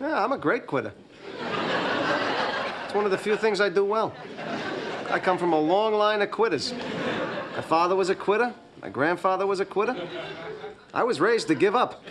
Yeah, I'm a great quitter. It's one of the few things I do well. I come from a long line of quitters. My father was a quitter. My grandfather was a quitter. I was raised to give up.